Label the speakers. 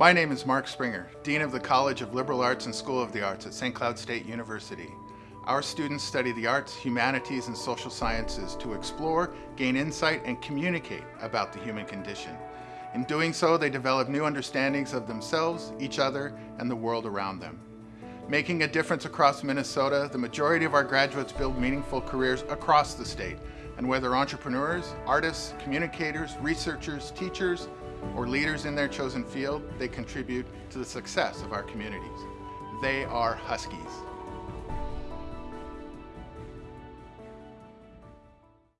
Speaker 1: My name is Mark Springer, Dean of the College of Liberal Arts and School of the Arts at St. Cloud State University. Our students study the arts, humanities, and social sciences to explore, gain insight, and communicate about the human condition. In doing so, they develop new understandings of themselves, each other, and the world around them. Making a difference across Minnesota, the majority of our graduates build meaningful careers across the state. And whether entrepreneurs, artists, communicators, researchers, teachers, or leaders in their chosen field, they contribute to the success of our communities. They are Huskies.